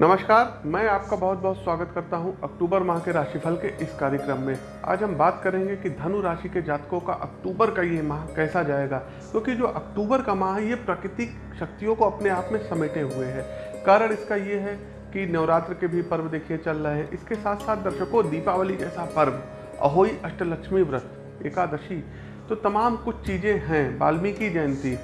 नमस्कार, मैं आपका बहुत बहुत स्वागत करता हूँ अक्टूबर माह के राशिफल के इस कार्यक्रम में। आज हम बात करेंगे कि धनु राशि के जातकों का अक्टूबर का ये माह कैसा जाएगा, क्योंकि तो जो अक्टूबर का माह है, ये प्राकृतिक शक्तियों को अपने आप में समेटे हुए है। कारण इसका ये है कि नवरात्र के भी पर्व देखिए चल रहे हैं। इसके साथ साथ दर्शकों, दीपावली जैसा पर्व, अहोई अष्टलक्ष्मी व्रत, एकादशी तो तमाम कुछ चीज़ें हैं, वाल्मीकि जयंती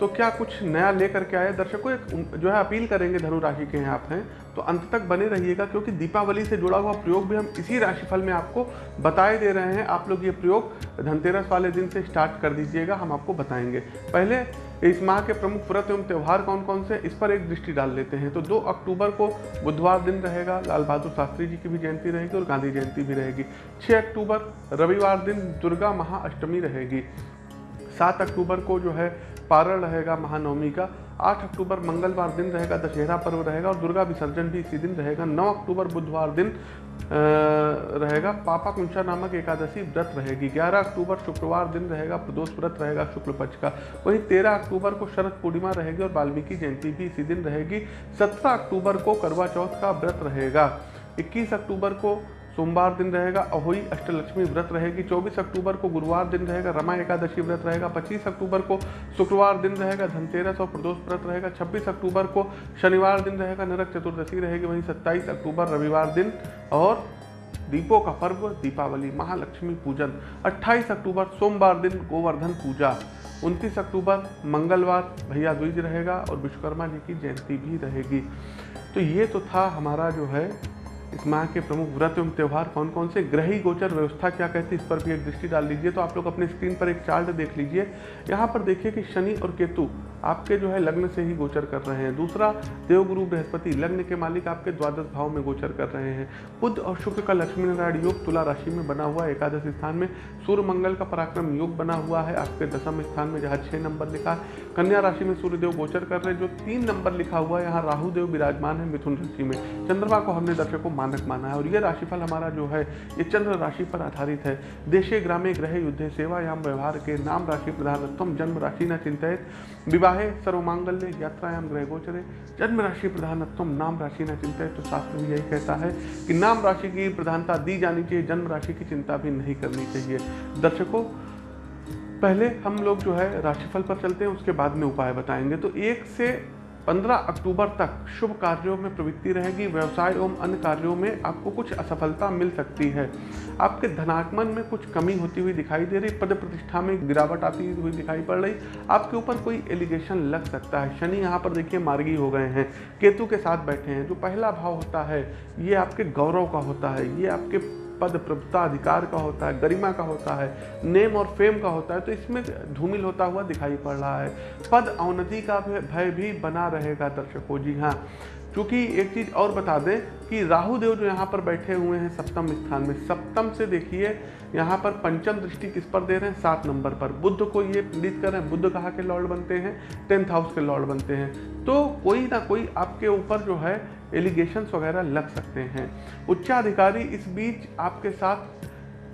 तो क्या कुछ नया लेकर के आए? दर्शकों, एक जो है अपील करेंगे धनु राशि के हैं आप हैं तो अंत तक बने रहिएगा, क्योंकि दीपावली से जुड़ा हुआ प्रयोग भी हम इसी राशिफल में आपको बताए दे रहे हैं। आप लोग ये प्रयोग धनतेरस वाले दिन से स्टार्ट कर दीजिएगा, हम आपको बताएँगे। पहले, इस माह के प्रमुख व्रत एवं त्यौहार कौन कौन से, इस पर एक दृष्टि डाल लेते हैं। तो 2 अक्टूबर को बुधवार दिन रहेगा, लाल बहादुर शास्त्री जी की भी जयंती रहेगी और गांधी जयंती भी रहेगी। 6 अक्टूबर, रविवार दिन दुर्गा महाअष्टमी रहेगी। सात अक्टूबर को जो है पारण रहेगा महानवमी का। आठ अक्टूबर मंगलवार दिन रहेगा, दशहरा पर्व रहेगा और दुर्गा विसर्जन भी इसी दिन रहेगा। नौ अक्टूबर बुधवार दिन रहेगा। पापा कुंशा नामक एकादशी व्रत रहेगी। 11 अक्टूबर शुक्रवार दिन रहेगा, प्रदोष व्रत रहेगा शुक्ल पक्ष का। वहीं 13 अक्टूबर को शरद पूर्णिमा रहेगी और वाल्मीकि जयंती भी इसी दिन रहेगी। 17 अक्टूबर को करवा चौथ का व्रत रहेगा। 21 अक्टूबर को सोमवार दिन रहेगा, अहोई अष्टलक्ष्मी व्रत रहेगी 24 अक्टूबर को गुरुवार दिन रहेगा, रमा एकादशी व्रत रहेगा 25 अक्टूबर को शुक्रवार दिन रहेगा, धनतेरस और प्रदोष व्रत रहेगा 26 अक्टूबर को शनिवार दिन रहेगा, नरक चतुर्दशी रहेगी, वहीं 27 अक्टूबर रविवार दिन और दीपों का पर्व, दीपावली, महालक्ष्मी पूजन 28 अक्टूबर सोमवार दिन गोवर्धन पूजा 29 अक्टूबर मंगलवार भैया द्विज रहेगा और विश्वकर्मा जी की जयंती भी रहेगी। तो ये तो था हमारा जो है इस माह के प्रमुख व्रत एवं त्यौहार कौन कौन से? ग्रही गोचर व्यवस्था क्या कहती है? इस पर भी एक दृष्टि डाल लीजिए तो आप लोग अपने स्क्रीन पर एक चार्ट देख लीजिए। यहाँ पर देखिए कि शनि और केतु आपके जो है लग्न से ही गोचर कर रहे हैं। दूसरा, देवगुरु बृहस्पति, लग्न के मालिक आपके द्वादश भाव में गोचर कर रहे हैं। बुद्ध और शुक्र का लक्ष्मी नारायण योग तुला राशि में बना हुआ एकादश स्थान में सूर्य मंगल का पराक्रम योग बना हुआ है। आपके दसम स्थान में जहाँ छः नंबर लिखा है, कन्या राशि में सूर्यदेव गोचर कर रहे हैं। जो तीन नंबर लिखा हुआ है, यहाँ राहुदेव विराजमान है मिथुन राशि में। चंद्रमा को हमने दर्शकों मानक माना है और ये राशिफल हमारा जो है, ये चंद्र राशि पर आधारित है। देशे, ग्रामे ग्रह युद्ध सेवा याम व्यवहार के नाम राशि प्रधानत्व, जन्म राशि न चिंतित। विवाहे सर्वमांगल्य यात्रायाम ग्रह गोचरे। जन्म राशि प्रधानत्म नाम राशि न चिंतित तो शास्त्र भी यही कहता है कि नाम राशि की प्रधानता दी जानी चाहिए, जन्म राशि की चिंता भी नहीं करनी चाहिए। दर्शकों, पहले हम लोग जो है राशिफल पर चलते हैं, उसके बाद में उपाय बताएँगे। तो एक से 15 अक्टूबर तक शुभ कार्यों में प्रवृत्ति रहेगी, व्यवसाय एवं अन्य कार्यों में आपको कुछ असफलता मिल सकती है। आपके धनागमन में कुछ कमी होती हुई दिखाई दे रही, पद प्रतिष्ठा में गिरावट आती हुई दिखाई पड़ रही, आपके ऊपर कोई एलिगेशन लग सकता है। शनि यहाँ पर देखिए मार्गी हो गए हैं, केतु के साथ बैठे हैं, जो पहला भाव होता है, ये आपके गौरव का होता है, ये आपके पद प्रभुता अधिकार का होता है, गरिमा का होता है, नेम और फेम का होता है तो इसमें धूमिल होता हुआ दिखाई पड़ रहा है। पद अवनति का भय भी बना रहेगा दर्शकों। जी हाँ क्योंकि एक चीज़ और बता दें कि राहु देव जो यहाँ पर बैठे हुए हैं सप्तम स्थान में, सप्तम से देखिए, यहाँ पर पंचम दृष्टि किस पर दे रहे हैं? सात नंबर पर। बुद्ध को ये पीड़ित कर रहे हैं। बुद्ध कहाँ के लॉर्ड बनते हैं? टेंथ हाउस के लॉर्ड बनते हैं। तो कोई ना कोई आपके ऊपर जो है एलिगेशंस वगैरह लग सकते हैं। उच्चाधिकारी इस बीच आपके साथ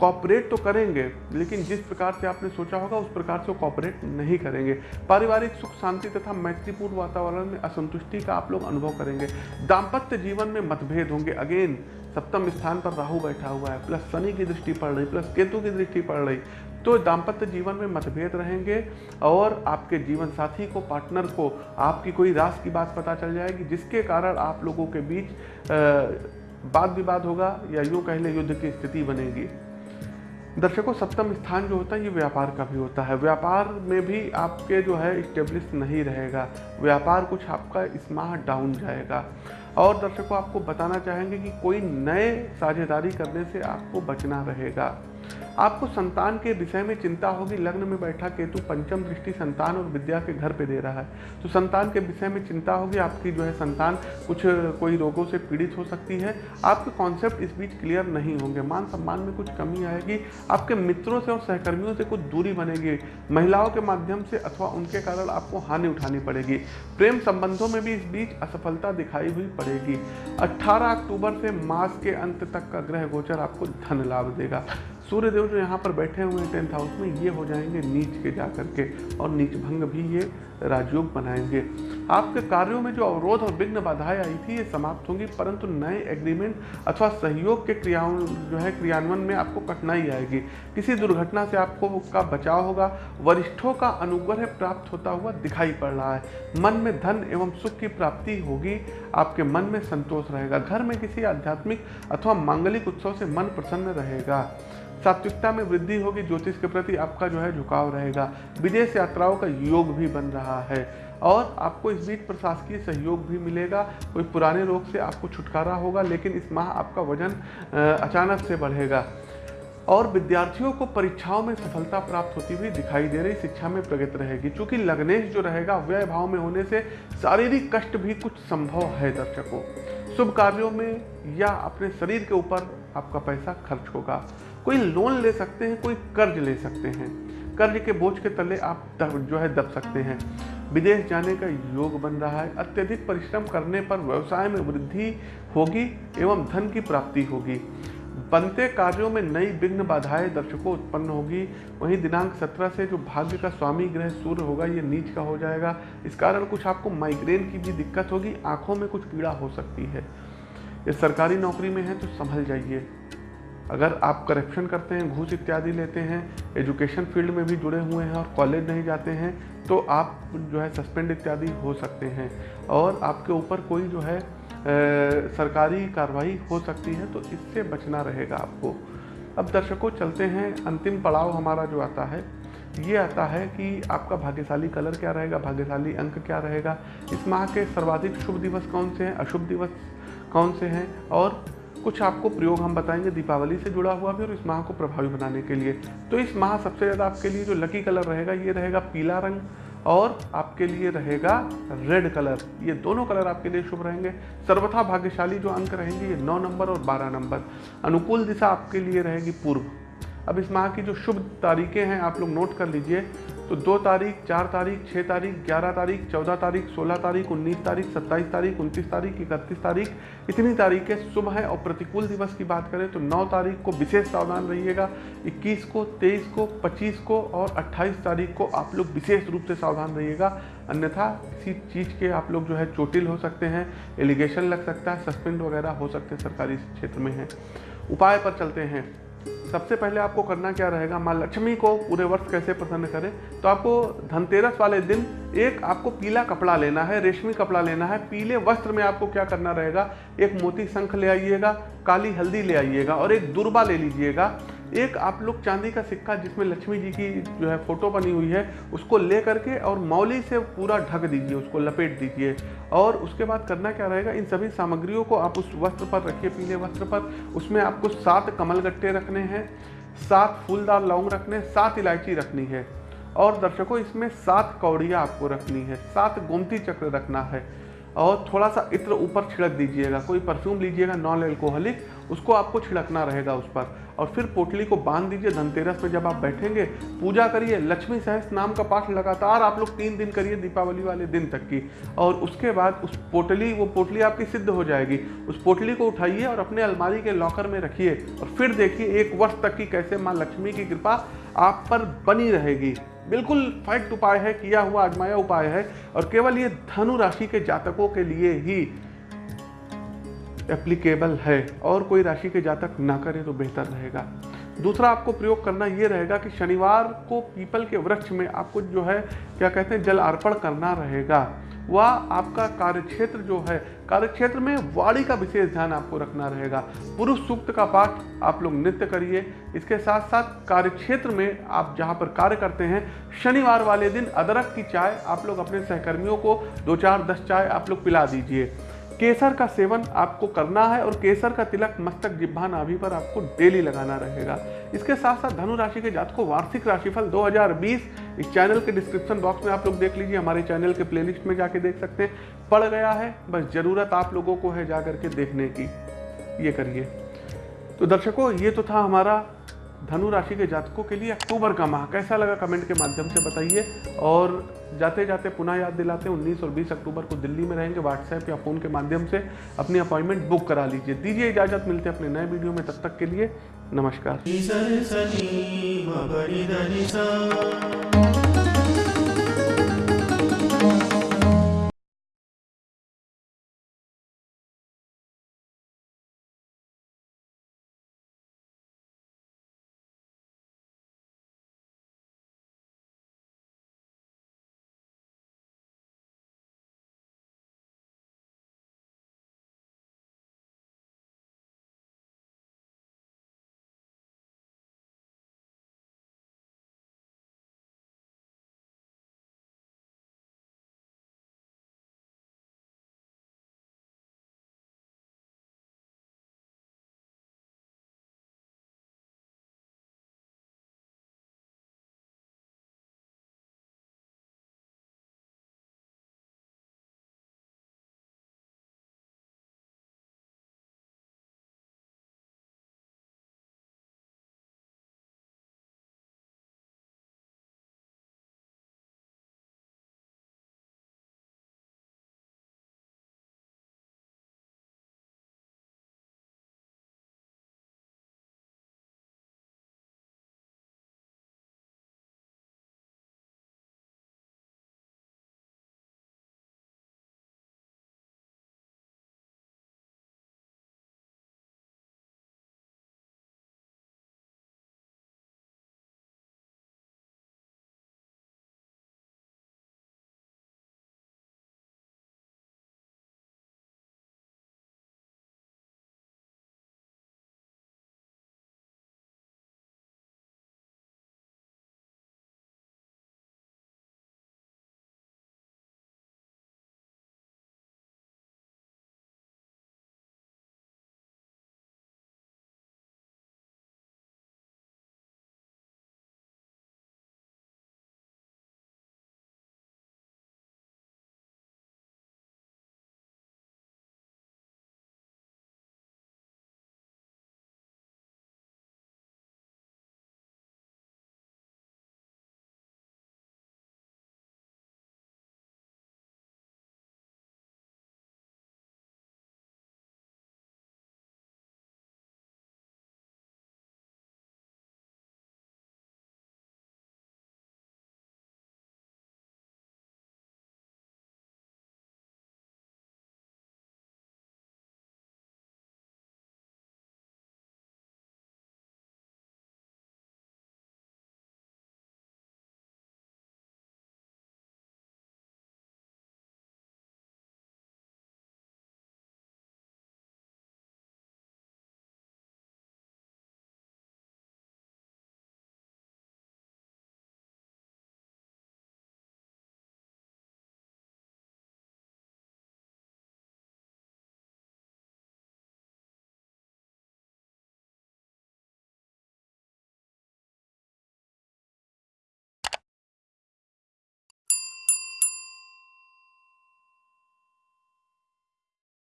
कॉपरेट तो करेंगे, लेकिन जिस प्रकार से आपने सोचा होगा, उस प्रकार से कॉपरेट नहीं करेंगे। पारिवारिक सुख, शांति तथा मैत्रीपूर्ण वातावरण में असंतुष्टि का आप लोग अनुभव करेंगे। दाम्पत्य जीवन में मतभेद होंगे। अगेन सप्तम स्थान पर राहु बैठा हुआ है प्लस शनि की दृष्टि पड़ रही प्लस केतु की दृष्टि पड़ रही। तो दाम्पत्य जीवन में मतभेद रहेंगे और आपके जीवन साथी को पार्टनर को, आपकी कोई रास की बात पता चल जाएगी, जिसके कारण आप लोगों के बीच वाद विवाद होगा या यूँ कह ले, युद्ध की स्थिति बनेगी। दर्शकों, सप्तम स्थान जो होता है, ये व्यापार का भी होता है। व्यापार में भी आपके जो है स्टेब्लिश नहीं रहेगा। व्यापार कुछ आपका इस माह डाउन जाएगा। और दर्शकों, आपको बताना चाहेंगे कि कोई नए साझेदारी करने से आपको बचना रहेगा। आपको संतान के विषय में चिंता होगी। लग्न में बैठा केतु पंचम दृष्टि संतान और विद्या के घर पे दे रहा है। तो संतान के विषय में चिंता होगी, आपकी जो है संतान कुछ, कोई रोगों से पीड़ित हो सकती है। आपके कॉन्सेप्ट इस बीच क्लियर नहीं होंगे। मान सम्मान में कुछ कमी आएगी। आपके मित्रों से और सहकर्मियों से कुछ दूरी बनेगी। महिलाओं के माध्यम से अथवा उनके कारण आपको हानि उठानी पड़ेगी। प्रेम संबंधों में भी इस बीच असफलता दिखाई हुई पड़ेगी। अट्ठारह अक्टूबर से मास के अंत तक का ग्रह गोचर आपको धन लाभ देगा। सूर्यदेव जो यहाँ पर बैठे हुए हैं टेंथ हाउस में, ये हो जाएँगे नीच के जा करके और नीच भंग भी ये राजयोग बनाएँगे। आपके कार्यों में जो अवरोध और विघ्न बाधाएँ आई थी, ये समाप्त होंगी, परंतु नए एग्रीमेंट अथवा सहयोग के क्रियाओं, जो है, क्रियान्वयन में आपको कठिनाई आएगी। किसी दुर्घटना से आपको का बचाव होगा, वरिष्ठों का अनुग्रह प्राप्त होता हुआ दिखाई पड़ रहा है। मन में धन एवं सुख की प्राप्ति होगी, आपके मन में संतोष रहेगा। घर में किसी आध्यात्मिक अथवा मांगलिक उत्सव से मन प्रसन्न रहेगा। सात्विकता में वृद्धि होगी, ज्योतिष के प्रति आपका जो है झुकाव रहेगा। विदेश यात्राओं का योग भी बन रहा है। और आपको इस बीच प्रशासकीय सहयोग भी मिलेगा। कोई पुराने रोग से आपको छुटकारा होगा, लेकिन इस माह आपका वज़न अचानक से बढ़ेगा। और विद्यार्थियों को परीक्षाओं में सफलता प्राप्त होती हुई दिखाई दे रही, शिक्षा में प्रगति रहेगी। क्योंकि लग्नेश जो रहेगा व्यय भाव में होने से शारीरिक कष्ट भी कुछ संभव है दर्शकों। शुभ कार्यों में या अपने शरीर के ऊपर आपका पैसा खर्च होगा। कोई लोन ले सकते हैं, कोई कर्ज ले सकते हैं। कर्ज के बोझ के तले आप जो है दब सकते हैं। विदेश जाने का योग बन रहा है। अत्यधिक परिश्रम करने पर व्यवसाय में वृद्धि होगी एवं धन की प्राप्ति होगी। बनते कार्यों में नई विघ्न बाधाएँ दर्शकों उत्पन्न होगी। वहीं दिनांक 17 से जो भाग्य का स्वामी ग्रह सूर्य होगा, ये नीच का हो जाएगा। इस कारण कुछ आपको माइग्रेन की भी दिक्कत होगी। आँखों में कुछ पीड़ा हो सकती है। ये सरकारी नौकरी में है तो संभल जाइए। अगर आप करप्शन करते हैं घूस इत्यादि लेते हैं एजुकेशन फ़ील्ड में भी जुड़े हुए हैं और कॉलेज नहीं जाते हैं तो आप जो है सस्पेंड इत्यादि हो सकते हैं। और आपके ऊपर कोई जो है ए, सरकारी कार्रवाई हो सकती है तो इससे बचना रहेगा आपको। अब दर्शकों चलते हैं। अंतिम पड़ाव हमारा जो आता है ये आता है कि आपका भाग्यशाली कलर क्या रहेगा भाग्यशाली अंक क्या रहेगा? इस माह के सर्वाधिक शुभ दिवस कौन से हैं? अशुभ दिवस कौन से हैं? और कुछ आपको प्रयोग हम बताएँगे दीपावली से जुड़ा हुआ भी और इस माह को प्रभावी बनाने के लिए। तो इस माह सबसे ज़्यादा आपके लिए जो लकी कलर रहेगा, ये रहेगा पीला रंग और आपके लिए रहेगा रेड कलर ये दोनों कलर आपके लिए शुभ रहेंगे। सर्वथा भाग्यशाली जो अंक रहेंगे, ये नौ नंबर और बारह नंबर। अनुकूल दिशा आपके लिए रहेगी पूर्व। अब इस माह की जो शुभ तारीखें हैं, आप लोग नोट कर लीजिए। तो दो तारीख, चार तारीख छः तारीख, ग्यारह तारीख, चौदह तारीख, सोलह तारीख, उन्नीस तारीख, सत्ताईस तारीख, उनतीस तारीख, इकतीस तारीख, इतनी तारीखें शुभ हैं और प्रतिकूल दिवस की बात करें तो नौ तारीख को विशेष सावधान रहिएगा, इक्कीस को, तेईस को, पच्चीस को और अट्ठाईस तारीख को आप लोग विशेष रूप से सावधान रहिएगा, अन्यथा किसी चीज़ के आप लोग जो है चोटिल हो सकते हैं, एलिगेशन लग सकता है, सस्पेंड वगैरह हो सकते हैं, सरकारी क्षेत्र में हैं। उपाय पर चलते हैं। सबसे पहले आपको करना क्या रहेगा? माँ लक्ष्मी को पूरे वर्ष कैसे प्रसन्न करें? तो आपको धनतेरस वाले दिन एक आपको पीला कपड़ा लेना है, रेशमी कपड़ा लेना है, पीले वस्त्र में आपको क्या करना रहेगा? एक मोती शंख ले आइएगा, काली हल्दी ले आइएगा और एक दुर्बा ले लीजिएगा। एक आप लोग चांदी का सिक्का जिसमें लक्ष्मी जी की जो है फ़ोटो बनी हुई है, उसको ले करके और मौली से पूरा ढक दीजिए, उसको लपेट दीजिए। और उसके बाद करना क्या रहेगा, इन सभी सामग्रियों को आप उस वस्त्र पर रखिए, पीले वस्त्र पर। उसमें आपको सात कमल गट्टे रखने हैं, सात फूलदार लौंग रखने सात इलायची रखनी है। और दर्शकों, इसमें सात कौड़ियाँ आपको रखनी है, सात गोमती चक्र रखना है। और थोड़ा सा इत्र ऊपर छिड़क दीजिएगा, कोई परफ्यूम लीजिएगा नॉन एल्कोहलिक उसको आपको छिड़कना रहेगा उस पर। और फिर पोटली को बाँध दीजिए धनतेरस में जब आप बैठेंगे, पूजा करिए, लक्ष्मी सहस नाम का पाठ लगातार आप लोग तीन दिन करिए दीपावली वाले दिन तक की। और उसके बाद उस पोटली, वो पोटली आपकी सिद्ध हो जाएगी। उस पोटली को उठाइए और अपने अलमारी के लॉकर में रखिए। और फिर देखिए एक वर्ष तक की कैसे माँ लक्ष्मी की कृपा आप पर बनी रहेगी। बिल्कुल फैक्ट उपाय है, किया हुआ आजमाया उपाय है। और केवल ये धनु राशि के जातकों के लिए ही एप्लीकेबल है और कोई राशि के जातक ना करे तो बेहतर रहेगा। दूसरा आपको प्रयोग करना ये रहेगा कि शनिवार को पीपल के वृक्ष में आपको जो है, क्या कहते हैं, जल अर्पण करना रहेगा। वह आपका कार्यक्षेत्र जो है, कार्यक्षेत्र में वाणी का विशेष ध्यान आपको रखना रहेगा। पुरुष सूक्त का पाठ आप लोग नृत्य करिए। इसके साथ साथ कार्यक्षेत्र में आप जहाँ पर कार्य करते हैं, शनिवार वाले दिन अदरक की चाय आप लोग अपने सहकर्मियों को दो चार दस चाय आप लोग पिला दीजिए। केसर का सेवन आपको करना है और केसर का तिलक मस्तक जिब्भा नाभि पर आपको डेली लगाना रहेगा। इसके साथ साथ धनु राशि के जात को वार्षिक राशिफल 2020 इस चैनल के डिस्क्रिप्शन बॉक्स में आप लोग देख लीजिए, हमारे चैनल के प्लेलिस्ट में जाके देख सकते हैं। पड़ गया है, बस ज़रूरत आप लोगों को है जा करके देखने की। ये करिए। तो दर्शकों, ये तो था हमारा धनु राशि के जातकों के लिए अक्टूबर का माह कैसा लगा कमेंट के माध्यम से बताइए। और जाते जाते पुनः याद दिलाते हैं, उन्नीस और बीस अक्टूबर को दिल्ली में रहेंगे व्हाट्सएप या फ़ोन के माध्यम से अपनी अपॉइंटमेंट बुक करा लीजिए। दीजिए इजाज़त, मिलते हैं अपने नए वीडियो में। तब तक के लिए नमस्कार।